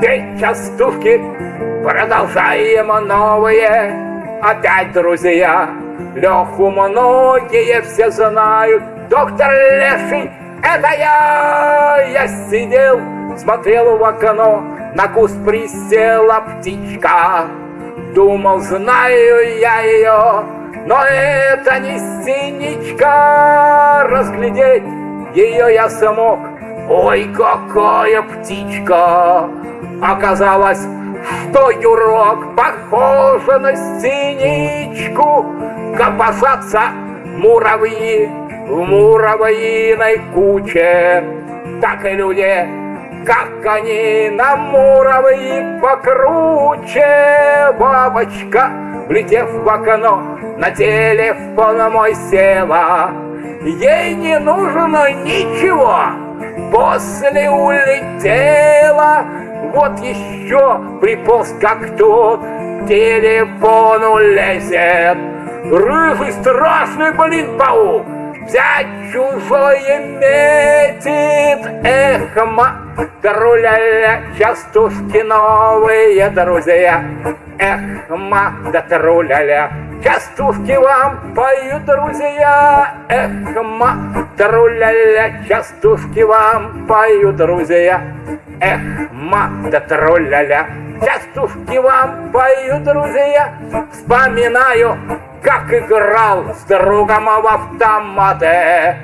Петь частушки продолжаем новые. Опять, друзья, Леху многие все знают. Доктор Леший, это я! Я сидел, смотрел в окно. На куст присела птичка. Думал, знаю я ее, но это не синичка. Разглядеть ее я смог. Ой, какая птичка! Оказалось, что юрок похожа на синичку. Копошатся муравьи в муравьиной куче. Так и люди, как они на муравьи покруче. Бабочка, влетев в окно, на телефон мой села. Ей не нужно ничего, после улетела. Вот еще приполз как тот, к телефону лезет. Рыжий страшный, блин, паук, взять чужое метит. Эх, ма, труля-ля, частушки новые друзья. Эх, ма, да труля-ля, частушки вам поют друзья. Эх, ма, труля-ля, частушки вам поют друзья. Эх, ма, да труля-ля, частушки вам поют друзья. Вспоминаю, как играл с другом в автоматы.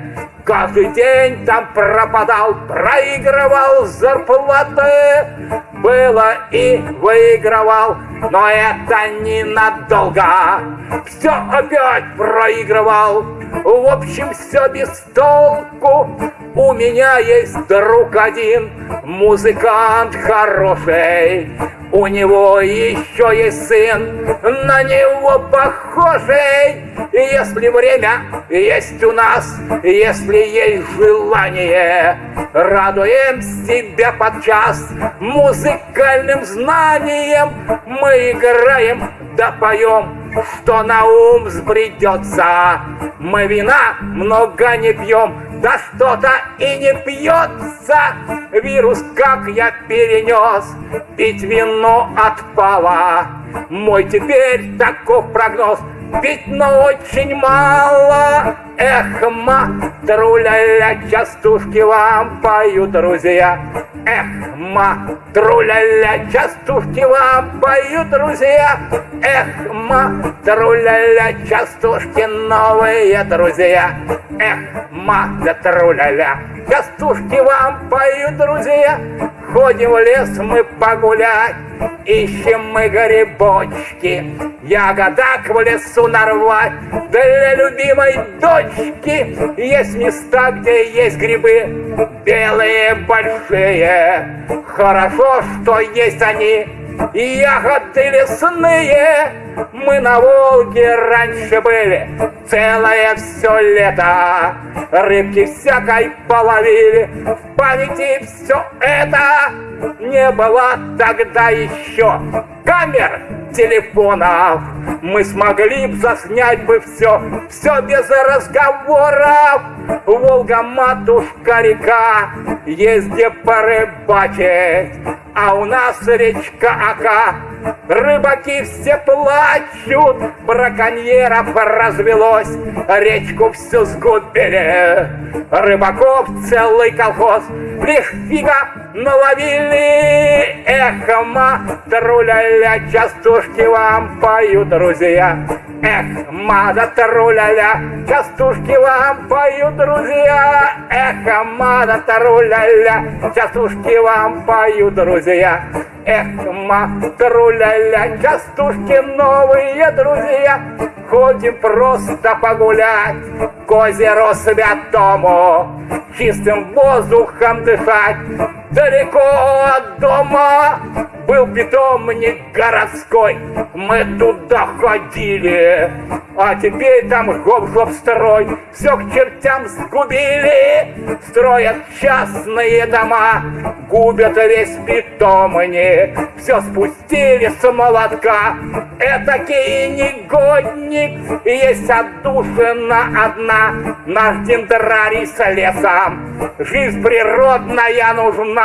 Каждый день там пропадал, проигрывал зарплаты. Было и выигрывал, но это ненадолго. Все опять проигрывал, в общем, все без толку. У меня есть друг один, музыкант хороший. У него еще есть сын, на него похожий. Если время есть у нас, если есть желание, радуем себя подчас музыкальным знанием. Мы играем, да поем, что на ум сбредется. Мы вина много не пьем, да что-то и не пьется. Вирус, как я перенес, пить вино отпало. Мой теперь таков прогноз, пить, но очень мало. Эх, ма, труля-ля, частушки вам поют друзья. Эх, ма, труля-ля, частушки вам поют друзья. Эх, ма, труля-ля, частушки новые друзья. Эх, ма, да труля-ля, вам поют друзья. Ходим в лес мы погулять, ищем мы грибочки. Ягодок в лесу нарвать для любимой дочки. Есть места, где есть грибы, белые большие. Хорошо, что есть они, ягоды лесные. Мы на Волге раньше были целое все лето. Рыбки всякой половили, в памяти все это. Не было тогда еще камер, телефонов. Мы смогли б заснять бы все, все без разговоров. Волга, матушка, река, где порыбачить. А у нас речка Ака, рыбаки все плачут, браконьеров развелось, речку всю сгубили. Рыбаков целый колхоз, лишь фига наловили. Эх, ма, труля-ля, частушки вам поют, друзья. Эх, мада труля-ля, частушки вам поют, друзья. Эх, мада труля-ля, частушки вам поют, друзья. Эх, ма, труля-ля, частушки новые, друзья. Ходим просто погулять к озеру святому, чистым воздухом дышать далеко от дома. Был питомник городской, мы туда ходили, а теперь там гоп-гоп строй, все к чертям сгубили, строят частные дома, губят весь питомник, все спустили с молотка. Этакий негодник, есть отдушина одна, наш дендрарий с лесом. Жизнь природная нужна,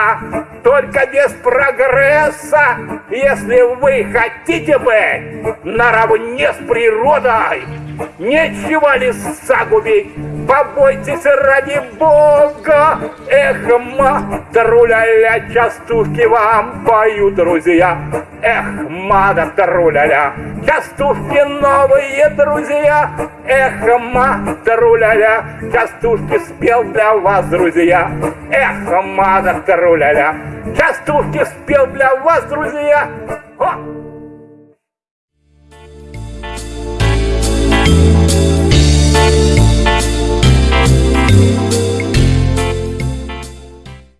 только без прогресса. Если вы хотите быть наравне с природой, нечего леса губить, побойтесь ради Бога. Эх, матруля-ля, частушки вам поют друзья. Эх, матруля-ля, частушки новые друзья. Эх, матруля-ля, частушки спел для вас, друзья. Эх, матруля-ля, частушки спел для вас, друзья. О!